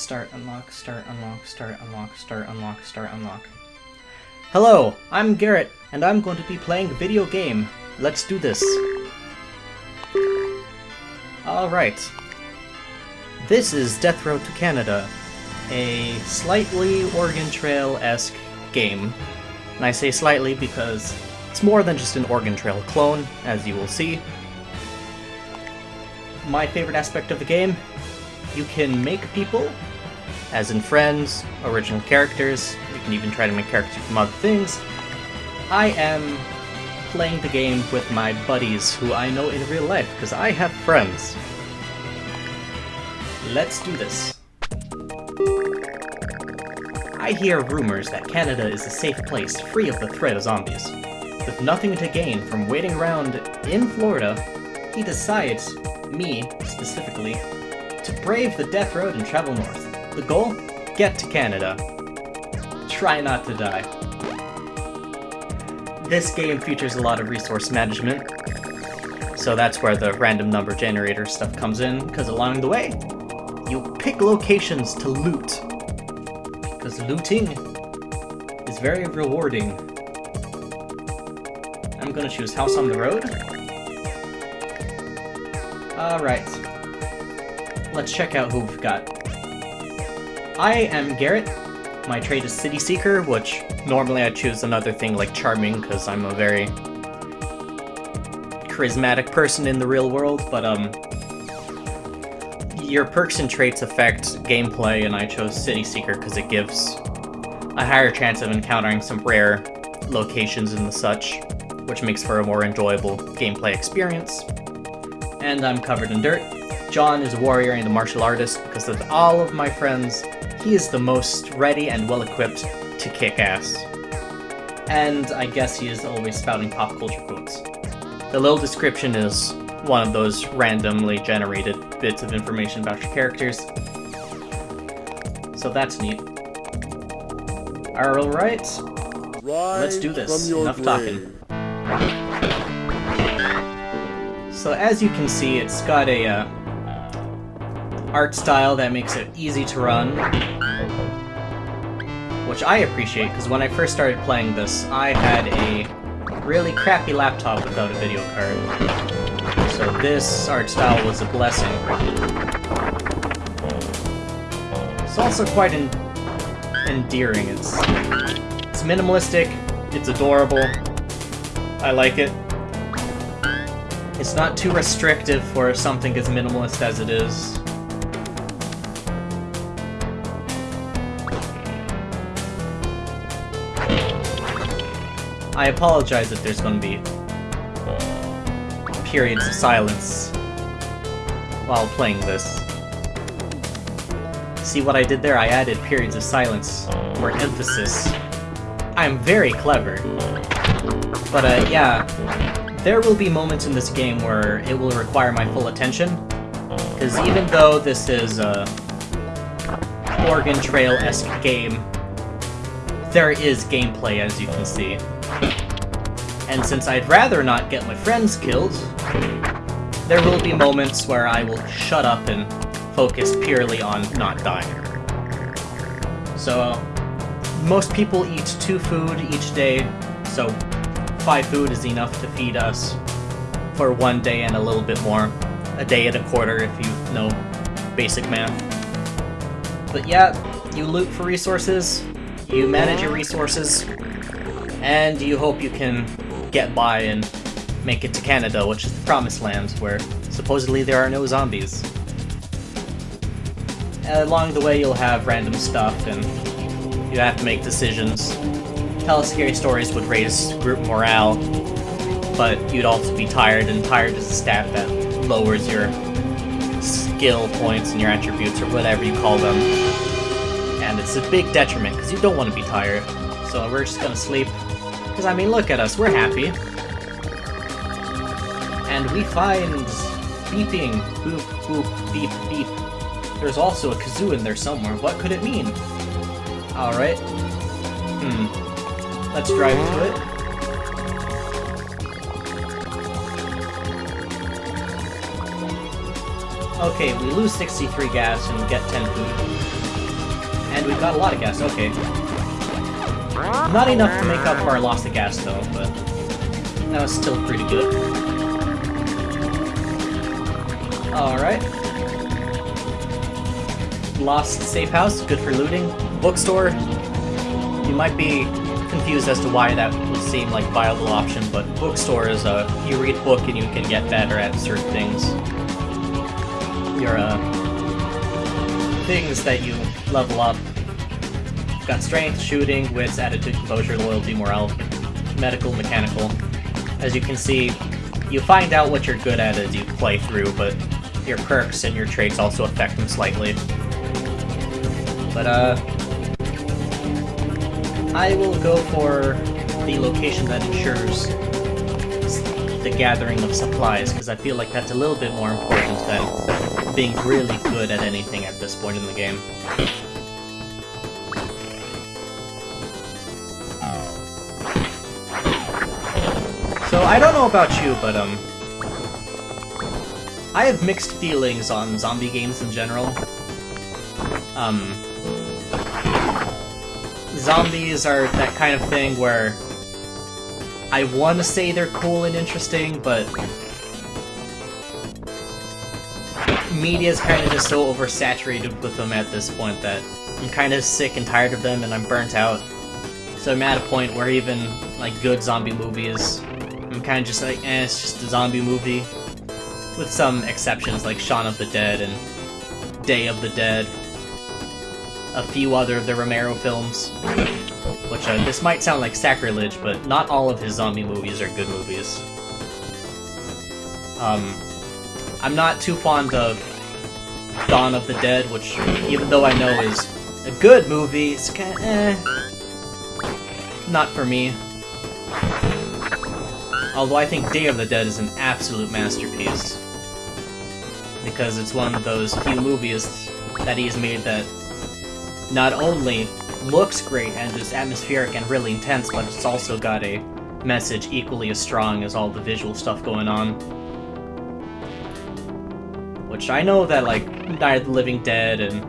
Start, unlock, start, unlock, start, unlock, start, unlock, start, unlock. Hello, I'm Garrett, and I'm going to be playing a video game. Let's do this. Alright. This is Death Road to Canada, a slightly Oregon Trail-esque game. And I say slightly because it's more than just an Oregon Trail clone, as you will see. My favorite aspect of the game, you can make people, as in friends, original characters, you can even try to make characters from other things. I am playing the game with my buddies who I know in real life, because I have friends. Let's do this. I hear rumors that Canada is a safe place, free of the threat of zombies. With nothing to gain from waiting around in Florida, he decides, me specifically, to brave the death road and travel north. The goal? Get to Canada. Try not to die. This game features a lot of resource management, so that's where the random number generator stuff comes in, because along the way, you pick locations to loot. Because looting is very rewarding. I'm gonna choose House on the Road. Alright. Let's check out who we've got. I am Garrett. My trade is City Seeker, which normally I choose another thing like Charming, because I'm a very charismatic person in the real world, but um, your perks and traits affect gameplay, and I chose City Seeker because it gives a higher chance of encountering some rare locations and the such, which makes for a more enjoyable gameplay experience. And I'm covered in dirt. John is a warrior and a martial artist because of all of my friends, he is the most ready and well-equipped to kick ass. And I guess he is always spouting pop culture quotes. The little description is one of those randomly generated bits of information about your characters. So that's neat. Alright, let's do this. Enough talking. So as you can see, it's got a uh, art style that makes it easy to run, which I appreciate, because when I first started playing this, I had a really crappy laptop without a video card. So this art style was a blessing. It's also quite en endearing. It's, it's minimalistic, it's adorable, I like it. It's not too restrictive for something as minimalist as it is. I apologize if there's going to be periods of silence while playing this. See what I did there? I added periods of silence, or emphasis. I'm very clever. But uh, yeah, there will be moments in this game where it will require my full attention. Because even though this is a Oregon Trail-esque game, there is gameplay as you can see. And since I'd rather not get my friends killed, there will be moments where I will shut up and focus purely on not dying. So, most people eat two food each day, so five food is enough to feed us for one day and a little bit more. A day and a quarter if you know basic math. But yeah, you loot for resources, you manage your resources, and you hope you can get by and make it to Canada, which is the promised land, where supposedly there are no zombies. Along the way you'll have random stuff, and you have to make decisions. Tell scary stories would raise group morale, but you'd also be tired, and tired is a stat that lowers your skill points and your attributes, or whatever you call them. And it's a big detriment, because you don't want to be tired. So we're just gonna sleep. Because, I mean, look at us, we're happy. And we find beeping, boop, boop, beep, beep. There's also a kazoo in there somewhere. What could it mean? Alright. Hmm. Let's drive to it. Okay, we lose 63 gas and get 10 food. And we've got a lot of gas, okay. Not enough to make up for our loss of gas, though, but that was still pretty good. Alright. Lost safe house, good for looting. Bookstore, you might be confused as to why that would seem like a viable option, but bookstore is a you read book and you can get better at certain things. Your uh, things that you level up. Got strength, shooting, wits, attitude, composure, loyalty, morale, medical, mechanical. As you can see, you find out what you're good at as you play through, but your perks and your traits also affect them slightly. But, uh... I will go for the location that ensures the gathering of supplies, because I feel like that's a little bit more important than being really good at anything at this point in the game. I don't know about you, but, um... I have mixed feelings on zombie games in general. Um... Zombies are that kind of thing where I want to say they're cool and interesting, but media is kind of just so oversaturated with them at this point that I'm kind of sick and tired of them and I'm burnt out. So I'm at a point where even, like, good zombie movies, I'm kind of just like, eh, it's just a zombie movie. With some exceptions like Shaun of the Dead and Day of the Dead. A few other of the Romero films. Which, uh, this might sound like sacrilege, but not all of his zombie movies are good movies. Um, I'm not too fond of Dawn of the Dead, which, even though I know is a good movie, it's kinda, eh, not for me. Although I think Day of the Dead is an absolute masterpiece. Because it's one of those few movies that he's made that not only looks great and is atmospheric and really intense, but it's also got a message equally as strong as all the visual stuff going on. Which I know that, like, Night of the Living Dead and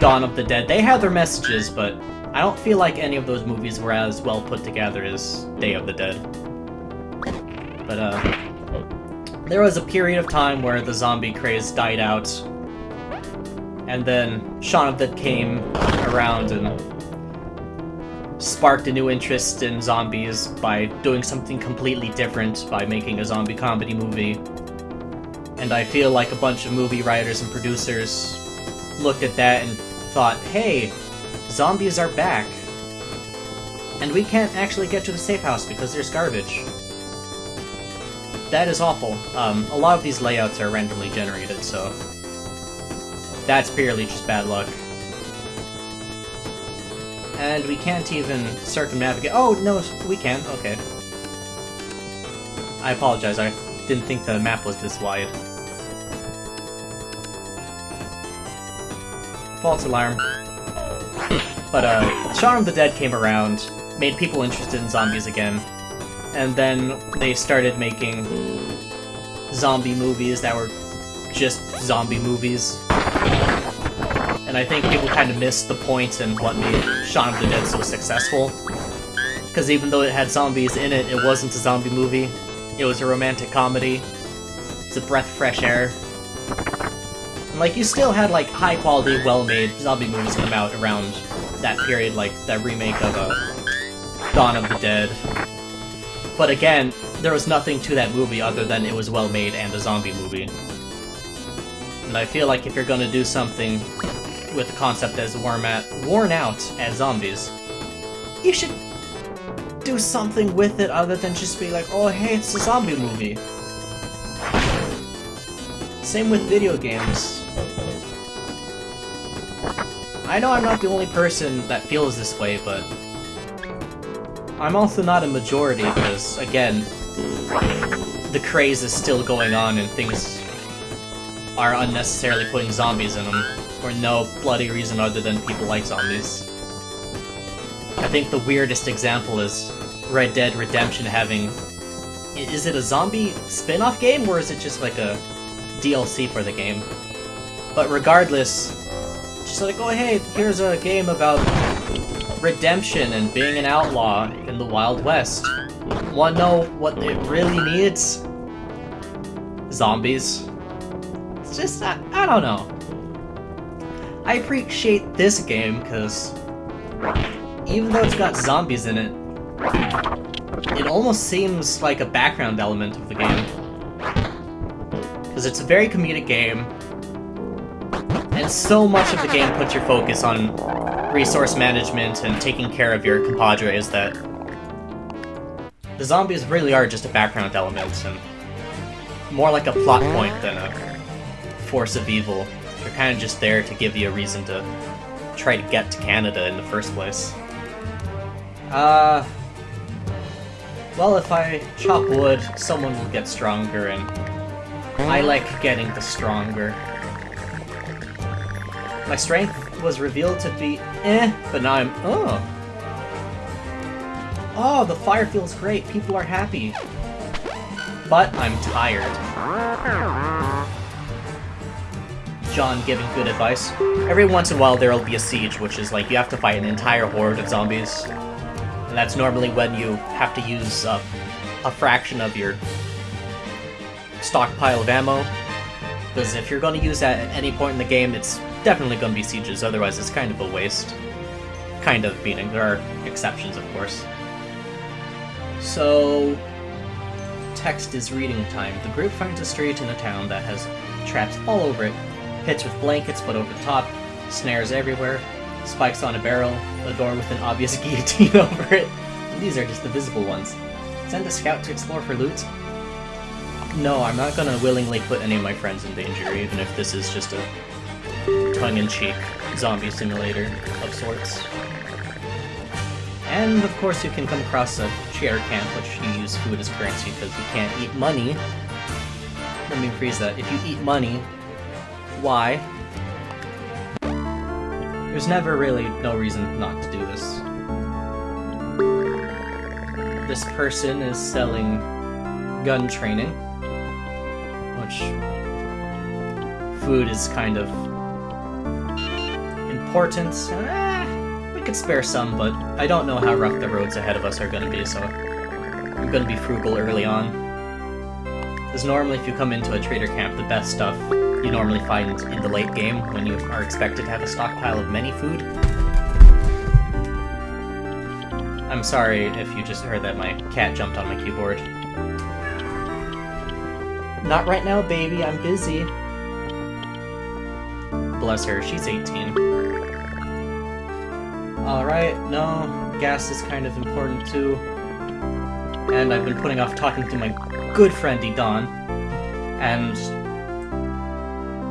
Dawn of the Dead, they have their messages, but I don't feel like any of those movies were as well put together as Day of the Dead. But, uh, there was a period of time where the zombie craze died out, and then Shaun of the Dead came around and sparked a new interest in zombies by doing something completely different by making a zombie comedy movie. And I feel like a bunch of movie writers and producers looked at that and thought, hey, zombies are back. And we can't actually get to the safe house because there's garbage. That is awful. Um, a lot of these layouts are randomly generated, so... That's purely just bad luck. And we can't even circumnavigate- oh, no, we can, okay. I apologize, I didn't think the map was this wide. False alarm. but, uh, Shaun of the Dead came around, made people interested in zombies again, and then they started making zombie movies that were just zombie movies. And I think people kind of missed the point and what made Shaun of the Dead so successful. Because even though it had zombies in it, it wasn't a zombie movie. It was a romantic comedy. It's a breath of fresh air. And like, you still had like high-quality, well-made zombie movies come out around that period, like that remake of uh, Dawn of the Dead. But again, there was nothing to that movie other than it was well made and a zombie movie. And I feel like if you're gonna do something with the concept as worn, at, worn out as zombies, you should do something with it other than just be like, oh hey, it's a zombie movie. Same with video games. I know I'm not the only person that feels this way, but I'm also not a majority, because, again, the craze is still going on and things are unnecessarily putting zombies in them, for no bloody reason other than people like zombies. I think the weirdest example is Red Dead Redemption having... Is it a zombie spin-off game, or is it just like a DLC for the game? But regardless, Just like, oh hey, here's a game about redemption and being an outlaw the Wild West. Wanna know what it really needs? Zombies. It's just, I, I don't know. I appreciate this game because even though it's got zombies in it, it almost seems like a background element of the game. Because it's a very comedic game, and so much of the game puts your focus on resource management and taking care of your compadres that the zombies really are just a background element and more like a plot point than a force of evil. They're kind of just there to give you a reason to try to get to Canada in the first place. Uh... Well, if I chop wood, someone will get stronger, and I like getting the stronger. My strength was revealed to be eh, but now I'm... Oh! Oh, the fire feels great. People are happy. But I'm tired. John giving good advice. Every once in a while there will be a siege, which is like you have to fight an entire horde of zombies. And that's normally when you have to use uh, a fraction of your stockpile of ammo. Because if you're going to use that at any point in the game, it's definitely going to be sieges, otherwise it's kind of a waste. Kind of, meaning there are exceptions, of course. So, text is reading time. The group finds a street in a town that has traps all over it, pits with blankets put over the top, snares everywhere, spikes on a barrel, a door with an obvious guillotine over it. These are just the visible ones. Send a scout to explore for loot? No, I'm not gonna willingly put any of my friends in danger, even if this is just a tongue-in-cheek zombie simulator of sorts. And of course you can come across a chair camp, which you use food as currency because you can't eat money. Let me rephrase that. If you eat money, why? There's never really no reason not to do this. This person is selling gun training, which food is kind of important. We could spare some, but I don't know how rough the roads ahead of us are to be, so I'm to be frugal early on. Because normally if you come into a trader camp, the best stuff you normally find in the late game when you are expected to have a stockpile of many food. I'm sorry if you just heard that my cat jumped on my keyboard. Not right now, baby, I'm busy. Bless her, she's 18. Alright, no, gas is kind of important too. And I've been putting off talking to my good friend Don. And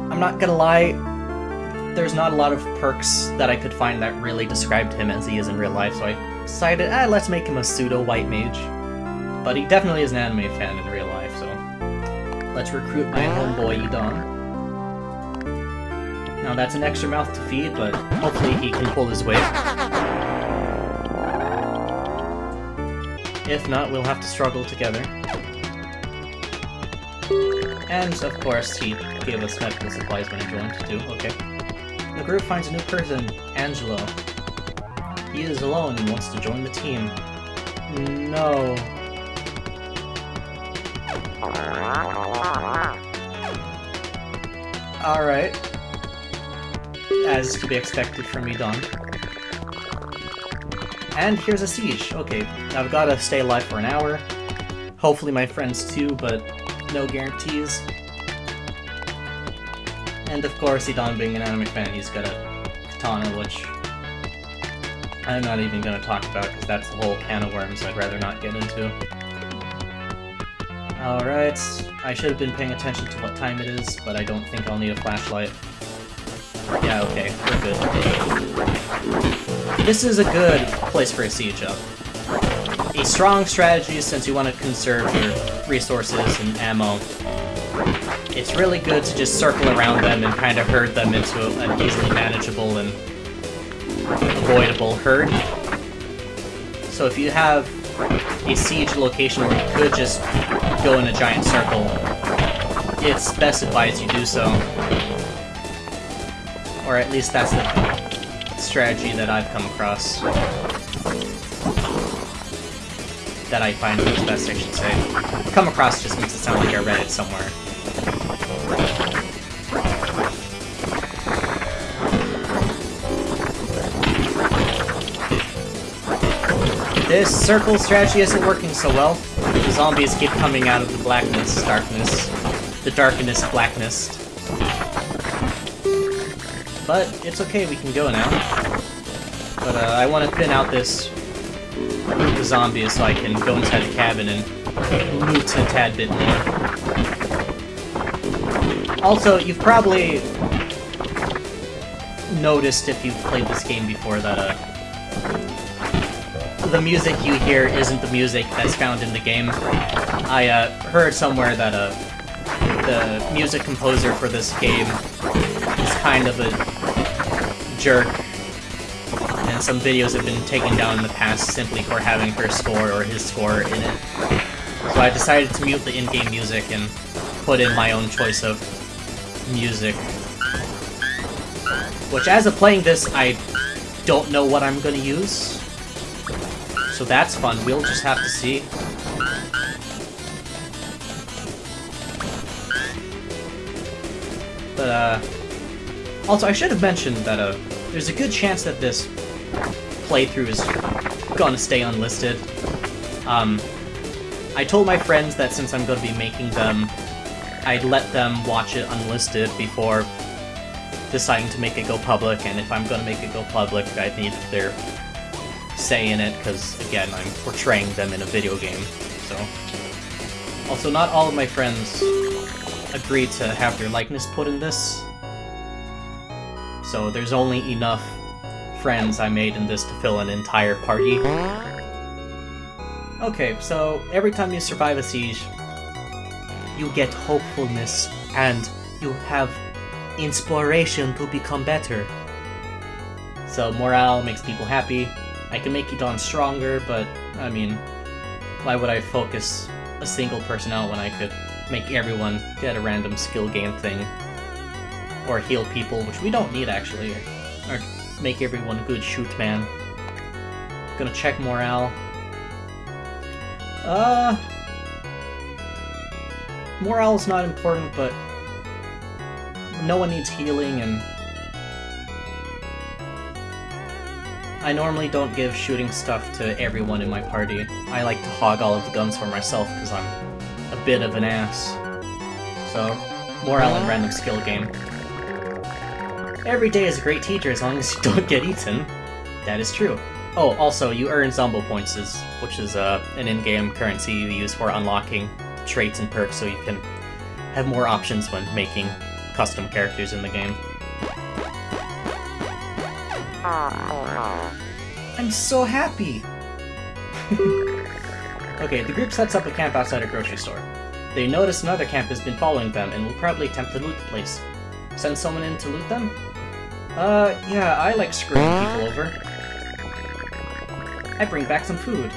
I'm not gonna lie, there's not a lot of perks that I could find that really described him as he is in real life, so I decided, ah, let's make him a pseudo-white mage. But he definitely is an anime fan in real life, so let's recruit my homeboy Idon. Now that's an extra mouth to feed, but hopefully he can pull his weight. If not, we'll have to struggle together. And, of course, he gave us medical supplies when he joined, too. Okay. The group finds a new person, Angelo. He is alone and wants to join the team. No. Alright. As to be expected from me, Don. And here's a siege. Okay, I've got to stay alive for an hour. Hopefully my friends too, but no guarantees. And of course, Idon being an anime fan, he's got a katana, which I'm not even going to talk about because that's a whole can of worms I'd rather not get into. Alright, I should have been paying attention to what time it is, but I don't think I'll need a flashlight. Yeah, okay, we're good. This is a good place for a siege up. A strong strategy since you want to conserve your resources and ammo. It's really good to just circle around them and kind of herd them into an easily manageable and avoidable herd. So if you have a siege location where you could just go in a giant circle, it's best advised you do so. Or at least that's the strategy that I've come across. That I find works best, I should say. Come across just makes it sound like I read it somewhere. This circle strategy isn't working so well. The zombies keep coming out of the blackness, darkness, the darkness, blackness. But it's okay, we can go now. But uh, I want to thin out this group of zombies so I can go inside the cabin and loot a tad bit more. Also, you've probably noticed if you've played this game before that uh, the music you hear isn't the music that's found in the game. I uh, heard somewhere that uh, the music composer for this game is kind of a jerk, and some videos have been taken down in the past simply for having her score or his score in it. So I decided to mute the in-game music and put in my own choice of music. Which, as of playing this, I don't know what I'm gonna use. So that's fun, we'll just have to see. But, uh... Also, I should have mentioned that, uh, there's a good chance that this playthrough is gonna stay unlisted. Um, I told my friends that since I'm gonna be making them, I'd let them watch it unlisted before deciding to make it go public, and if I'm gonna make it go public, I'd need their say in it, because, again, I'm portraying them in a video game, so... Also, not all of my friends agreed to have their likeness put in this, so there's only enough friends I made in this to fill an entire party. Okay, so every time you survive a siege, you get hopefulness, and you have inspiration to become better. So morale makes people happy, I can make Edon stronger, but, I mean, why would I focus a single person out when I could make everyone get a random skill gain thing? Or heal people, which we don't need, actually. Or make everyone good shoot man. Gonna check morale. Uh... Morale's not important, but no one needs healing, and I normally don't give shooting stuff to everyone in my party. I like to hog all of the guns for myself because I'm a bit of an ass. So, morale and random skill game. Every day is a great teacher as long as you don't get eaten. That is true. Oh, also, you earn Zombo points, which is uh, an in-game currency you use for unlocking traits and perks so you can have more options when making custom characters in the game. I'm so happy! okay, the group sets up a camp outside a grocery store. They notice another camp has been following them and will probably attempt to loot the place. Send someone in to loot them? Uh, yeah, I like screwing people over. I bring back some food.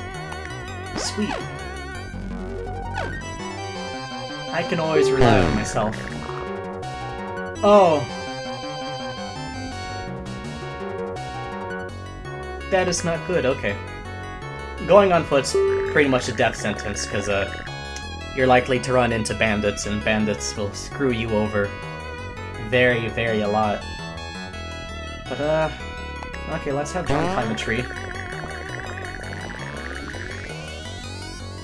Sweet. I can always rely on myself. Oh, that is not good, okay. Going on foot's pretty much a death sentence, because uh, you're likely to run into bandits, and bandits will screw you over very, very a lot. Uh, okay, let's have John climb a tree.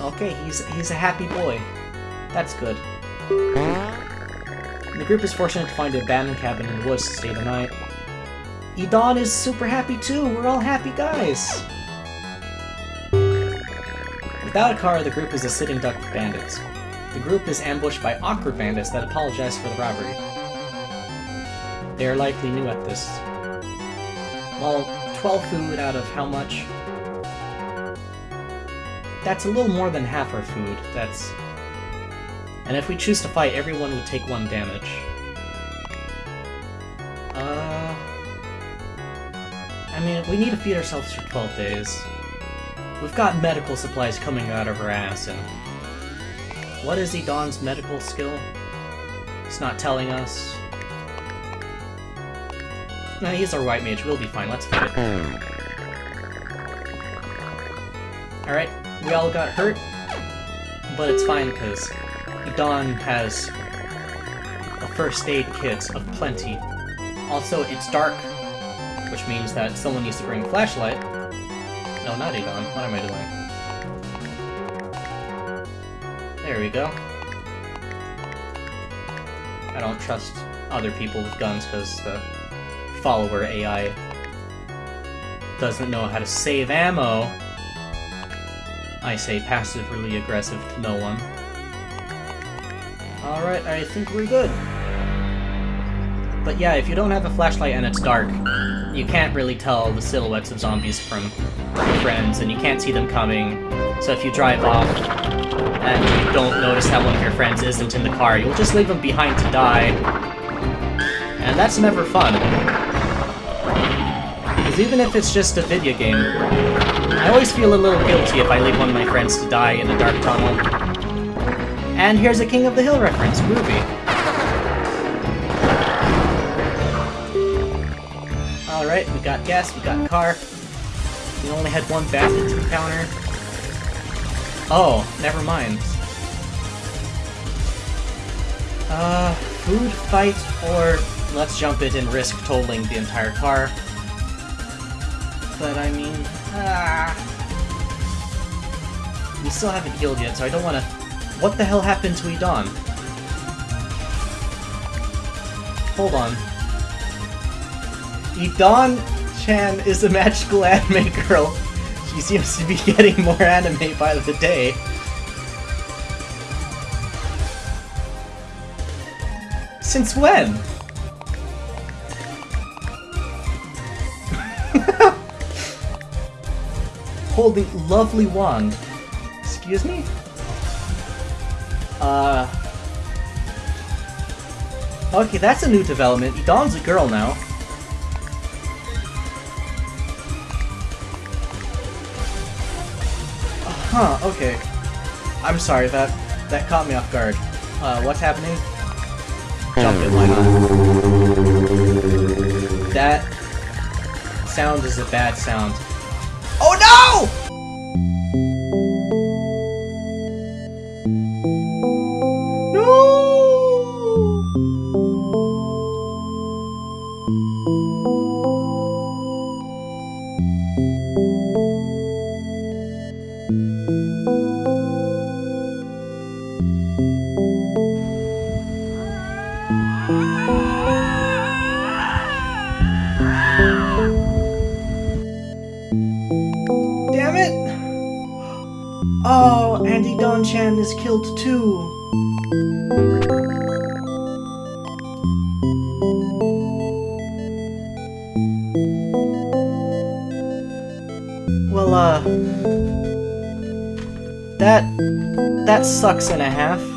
Okay, he's he's a happy boy. That's good. The group is fortunate to find an abandoned cabin in the woods to stay the night. Edon is super happy too! We're all happy guys! Without a car, the group is a sitting duck of bandits. The group is ambushed by awkward bandits that apologize for the robbery. They are likely new at this. Well, 12 food out of how much? That's a little more than half our food. That's... And if we choose to fight, everyone would take one damage. Uh... I mean, we need to feed ourselves for 12 days. We've got medical supplies coming out of our ass, and... What is Edon's medical skill? It's not telling us. No, he's our white mage. We'll be fine. Let's fight it. Alright, we all got hurt, but it's fine because Dawn has a first aid kit of plenty. Also, it's dark, which means that someone needs to bring a flashlight. No, not Adon. What am I doing? There we go. I don't trust other people with guns because the follower AI doesn't know how to save ammo. I say passively aggressive to no one. Alright, I think we're good. But yeah, if you don't have a flashlight and it's dark, you can't really tell the silhouettes of zombies from friends, and you can't see them coming. So if you drive off and you don't notice that one of your friends isn't in the car, you'll just leave them behind to die. And that's never fun. Even if it's just a video game, I always feel a little guilty if I leave one of my friends to die in a dark tunnel. And here's a King of the Hill reference, Groovy. Alright, we got gas, we got car. We only had one to encounter. Oh, never mind. Uh, food, fight, or let's jump it and risk totaling the entire car. But I mean, ah. We still haven't healed yet, so I don't want to... What the hell happened to Edon? Hold on. Edon Chan is a magical anime girl. She seems to be getting more anime by the day. Since when? Holding lovely wand. Excuse me? Uh... Okay, that's a new development. Dawn's a girl now. Huh, okay. I'm sorry, that that caught me off guard. Uh, what's happening? Jump it, why not? That sound is a bad sound. Sucks and a half.